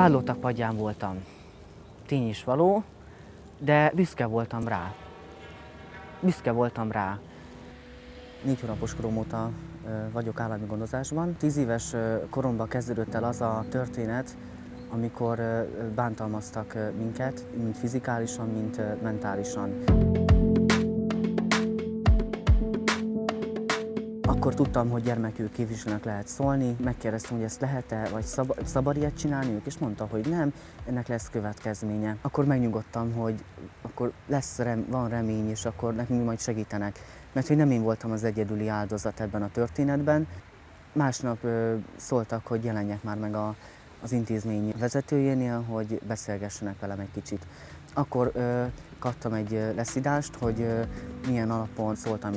Vállótak padján voltam. Tény is való, de büszke voltam rá. Büszke voltam rá. Négy hónapos korom óta vagyok állami gondozásban. Tíz éves koromban kezdődött el az a történet, amikor bántalmaztak minket, mind fizikálisan, mind ö, mentálisan. Akkor tudtam, hogy gyermekük képviselőnek lehet szólni. Megkérdeztem, hogy ezt lehet-e, vagy szab- szabad ilyet csinálniuk, és mondta, hogy nem, ennek lesz következménye. Akkor megnyugodtam, hogy akkor lesz rem- van remény, és akkor nekünk majd segítenek. Mert hogy nem én voltam az egyedüli áldozat ebben a történetben. Másnap ö, szóltak, hogy jelenjek már meg a, az intézmény vezetőjénél, hogy beszélgessenek velem egy kicsit. Akkor ö, kaptam egy leszidást, hogy ö, milyen alapon szóltam.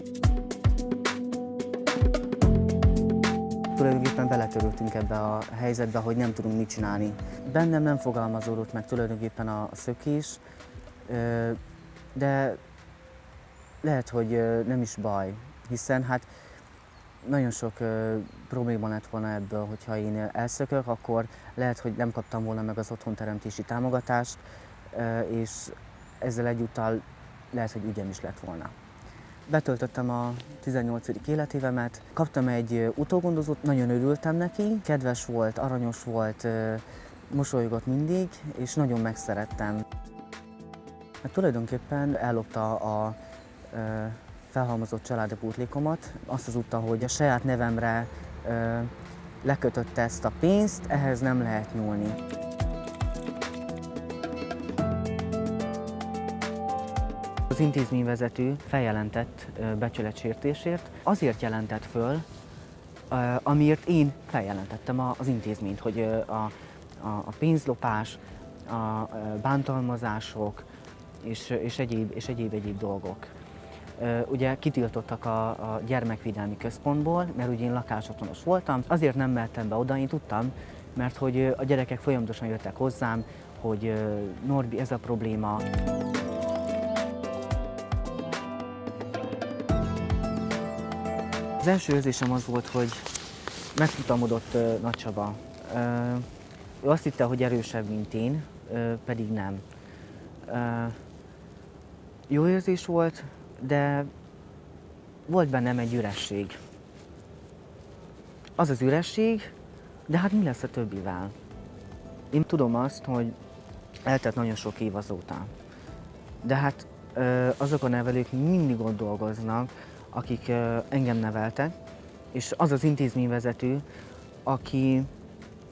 Tulajdonképpen beletörültünk ebbe a helyzetbe, hogy nem tudunk mit csinálni. Bennem nem fogalmazódott meg tulajdonképpen a szökés, de lehet, hogy nem is baj, hiszen hát nagyon sok probléma lett volna ebből, hogyha én elszökök, akkor lehet, hogy nem kaptam volna meg az otthonteremtési támogatást, és ezzel egyúttal lehet, hogy ügyem is lett volna. Betöltöttem a 18. életévemet, kaptam egy utógondozót, nagyon örültem neki, kedves volt, aranyos volt, mosolygott mindig, és nagyon megszerettem. Hát tulajdonképpen ellopta a ö, felhalmozott családi pótlékomat, azt az utta, hogy a saját nevemre lekötötte ezt a pénzt, ehhez nem lehet nyúlni. Az intézményvezető feljelentett becsületsértésért. Azért jelentett föl, amiért én feljelentettem az intézményt, hogy a, a, pénzlopás, a bántalmazások és, és, egyéb, és egyéb egyéb dolgok. Ugye kitiltottak a, a gyermekvédelmi központból, mert ugye én lakásotthonos voltam, azért nem mehettem be oda, én tudtam, mert hogy a gyerekek folyamatosan jöttek hozzám, hogy Norbi, ez a probléma. Az első érzésem az volt, hogy megfutamodott uh, Nagy Csaba. Uh, ő azt hitte, hogy erősebb, mint én, pedig nem. Jó érzés volt, de volt bennem egy üresség. Az az üresség, de hát mi lesz a többivel? Én tudom azt, hogy eltelt nagyon sok év azóta. De hát azok a nevelők mindig ott dolgoznak, akik engem neveltek, és az az intézményvezető, aki,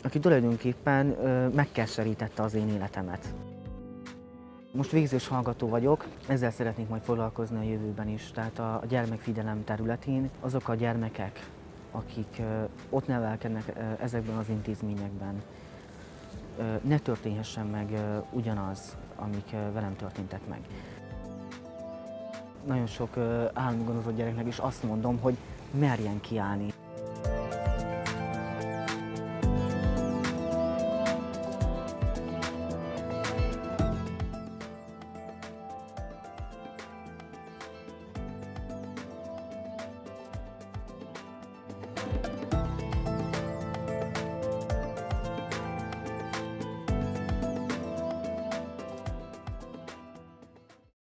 aki tulajdonképpen megkeserítette az én életemet. Most végzős hallgató vagyok, ezzel szeretnék majd foglalkozni a jövőben is. Tehát a, gyermekfigyelem területén azok a gyermekek, akik ott nevelkednek ezekben az intézményekben, ne történhessen meg ugyanaz, amik velem történtek meg. Nagyon sok állami gondozott gyereknek is azt mondom, hogy merjen kiállni.